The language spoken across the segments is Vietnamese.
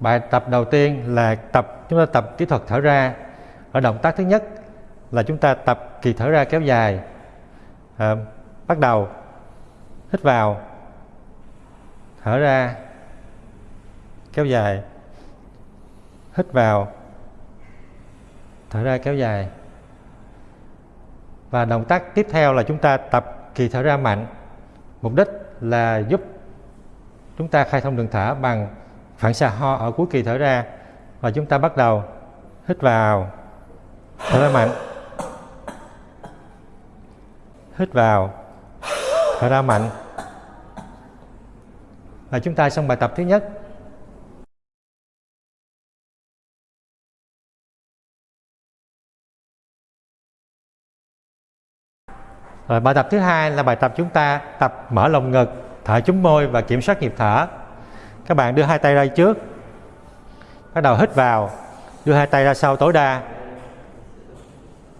bài tập đầu tiên là tập chúng ta tập kỹ thuật thở ra. Ở động tác thứ nhất là chúng ta tập kỳ thở ra kéo dài. À, bắt đầu hít vào thở ra kéo dài. Hít vào thở ra kéo dài. Và động tác tiếp theo là chúng ta tập kỳ thở ra mạnh. Mục đích là giúp chúng ta khai thông đường thở bằng phản xạ ho ở cuối kỳ thở ra và chúng ta bắt đầu hít vào. Thở ra mạnh. Hít vào. Thở ra mạnh. Và chúng ta xong bài tập thứ nhất. Rồi bài tập thứ hai là bài tập chúng ta tập mở lồng ngực, thở chúng môi và kiểm soát nhịp thở. Các bạn đưa hai tay ra trước. Bắt đầu hít vào, đưa hai tay ra sau tối đa.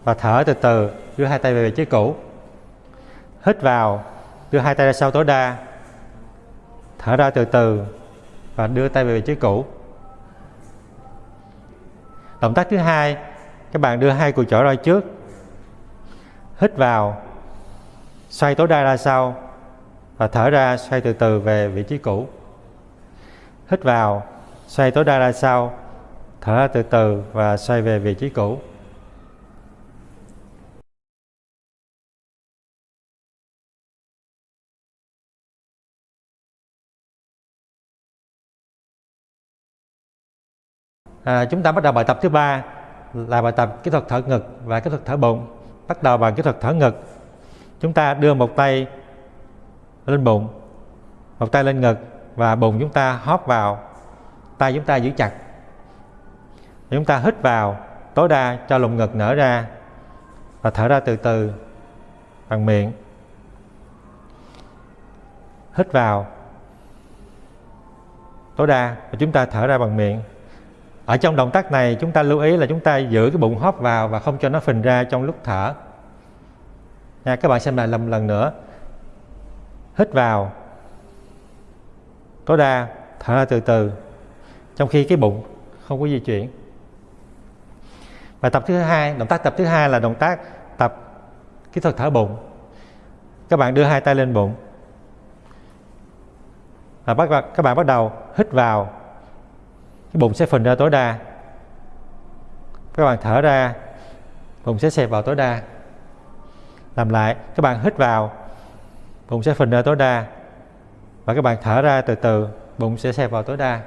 Và thở từ từ, đưa hai tay về vị trí cũ. Hít vào, đưa hai tay ra sau tối đa. Thở ra từ từ và đưa tay về vị trí cũ. Động tác thứ hai, các bạn đưa hai cùi chỏ ra trước. Hít vào, xoay tối đa ra sau và thở ra xoay từ từ về vị trí cũ hít vào xoay tối đa ra sau thở ra từ từ và xoay về vị trí cũ. À, chúng ta bắt đầu bài tập thứ ba là bài tập kỹ thuật thở ngực và kỹ thuật thở bụng. Bắt đầu bằng kỹ thuật thở ngực. Chúng ta đưa một tay lên bụng một tay lên ngực và bụng chúng ta hóp vào, tay chúng ta giữ chặt. Chúng ta hít vào, tối đa cho lồng ngực nở ra và thở ra từ từ bằng miệng. Hít vào, tối đa và chúng ta thở ra bằng miệng. Ở trong động tác này, chúng ta lưu ý là chúng ta giữ cái bụng hóp vào và không cho nó phình ra trong lúc thở. Nha, các bạn xem lại lần lần nữa. Hít vào tối đa thở ra từ từ, trong khi cái bụng không có di chuyển. Và tập thứ hai, động tác tập thứ hai là động tác tập kỹ thuật thở bụng. Các bạn đưa hai tay lên bụng. Và bắt các bạn bắt đầu hít vào. Cái bụng sẽ phình ra tối đa. Các bạn thở ra, bụng sẽ xẹp vào tối đa. Làm lại, các bạn hít vào, bụng sẽ phình ra tối đa và các bạn thở ra từ từ bụng sẽ xẹp vào tối đa.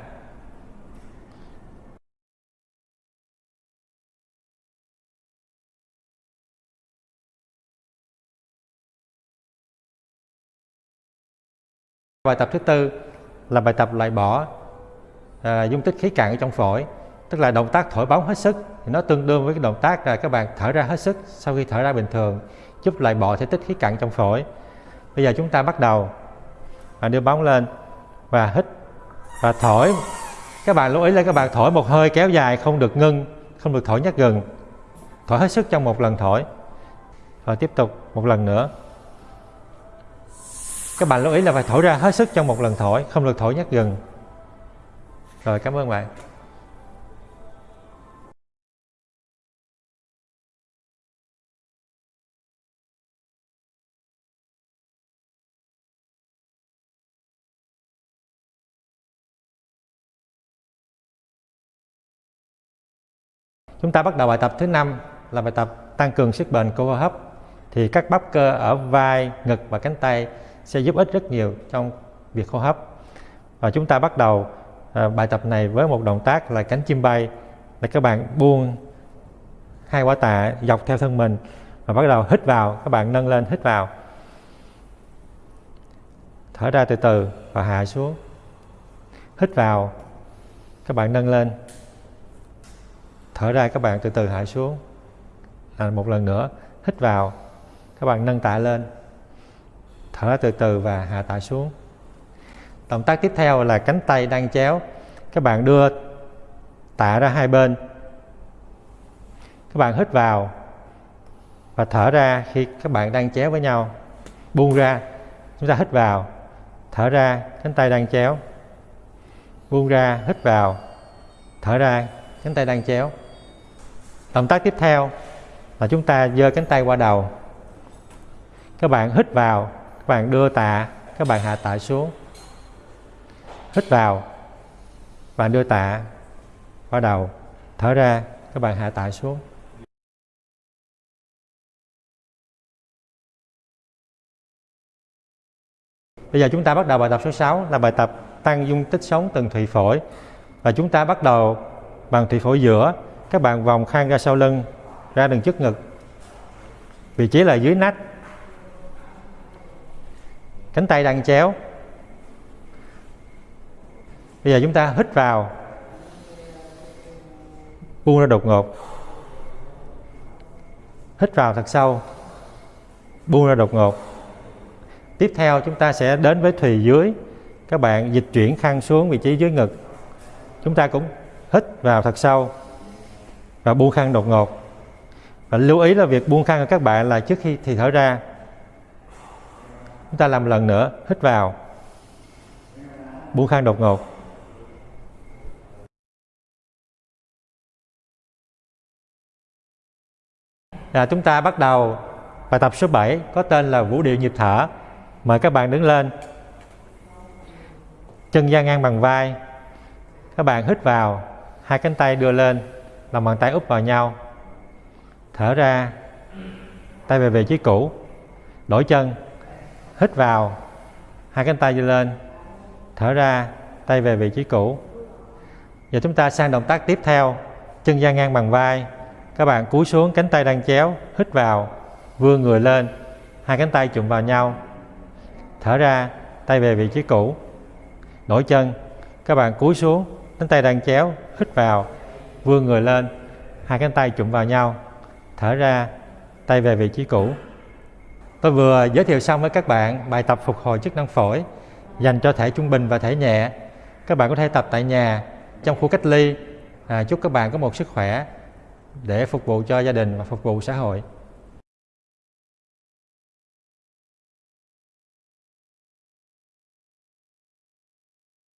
Bài tập thứ tư là bài tập loại bỏ à, dung tích khí cạn ở trong phổi tức là động tác thổi bóng hết sức. Thì nó tương đương với cái động tác là các bạn thở ra hết sức sau khi thở ra bình thường giúp loại bỏ thể tích khí cạn trong phổi. Bây giờ chúng ta bắt đầu và đưa bóng lên và hít và thổi. Các bạn lưu ý là các bạn thổi một hơi kéo dài, không được ngưng, không được thổi nhắc gừng thổi hết sức trong một lần thổi. Và tiếp tục một lần nữa. Các bạn lưu ý là phải thổi ra hết sức trong một lần thổi, không được thổi nhắc gừng rồi cảm ơn bạn. Chúng ta bắt đầu bài tập thứ năm là bài tập tăng cường sức bền cơ hô hấp. Thì các bắp cơ ở vai, ngực và cánh tay sẽ giúp ích rất nhiều trong việc hô hấp. Và chúng ta bắt đầu à, bài tập này với một động tác là cánh chim bay. Là các bạn buông hai quả tạ dọc theo thân mình và bắt đầu hít vào, các bạn nâng lên hít vào. Thở ra từ từ và hạ xuống. Hít vào, các bạn nâng lên thở ra các bạn từ từ hạ xuống. À, một lần nữa hít vào. Các bạn nâng tạ lên. Thở ra từ từ và hạ tạ xuống. Động tác tiếp theo là cánh tay đang chéo. Các bạn đưa tạ ra hai bên. Các bạn hít vào và thở ra khi các bạn đang chéo với nhau. Buông ra chúng ta hít vào. Thở ra cánh tay đang chéo. Buông ra hít vào. Thở ra cánh tay đang chéo động tác tiếp theo là chúng ta giơ cánh tay qua đầu. Các bạn hít vào, các bạn đưa tạ, các bạn hạ tạ xuống. Hít vào bạn đưa tạ qua đầu. Thở ra, các bạn hạ tạ xuống. Bây giờ chúng ta bắt đầu bài tập số 6 là bài tập tăng dung tích sống từng thụy phổi. Và chúng ta bắt đầu bằng thụy phổi giữa các bạn vòng khang ra sau lưng, ra đường trước ngực. Vị trí là dưới nách. Cánh tay đang chéo. Bây giờ chúng ta hít vào. Buông ra đột ngột. Hít vào thật sâu. Buông ra đột ngột. Tiếp theo chúng ta sẽ đến với thùy dưới. Các bạn dịch chuyển khăn xuống vị trí dưới ngực. Chúng ta cũng hít vào thật sâu và buông khăn đột ngột. Và lưu ý là việc buông khăn của các bạn là trước khi thì thở ra. Chúng ta làm lần nữa, hít vào. Buông khăn đột ngột. Là chúng ta bắt đầu bài tập số 7 có tên là vũ điệu nhịp thở. Mời các bạn đứng lên. Chân dang ngang bằng vai. Các bạn hít vào, hai cánh tay đưa lên lòng bàn tay úp vào nhau. Thở ra, tay về vị trí cũ, đổi chân, hít vào, hai cánh tay đưa lên, thở ra, tay về vị trí cũ. Giờ chúng ta sang động tác tiếp theo, chân dang ngang bằng vai. Các bạn cúi xuống, cánh tay đang chéo, hít vào, vươn người lên, hai cánh tay chụm vào nhau. Thở ra, tay về vị trí cũ, đổi chân. Các bạn cúi xuống, cánh tay đang chéo, hít vào vươn người lên hai cánh tay chụm vào nhau thở ra tay về vị trí cũ. Tôi vừa giới thiệu xong với các bạn bài tập phục hồi chức năng phổi dành cho thể trung bình và thể nhẹ. Các bạn có thể tập tại nhà trong khu cách ly. À, chúc các bạn có một sức khỏe để phục vụ cho gia đình và phục vụ xã hội.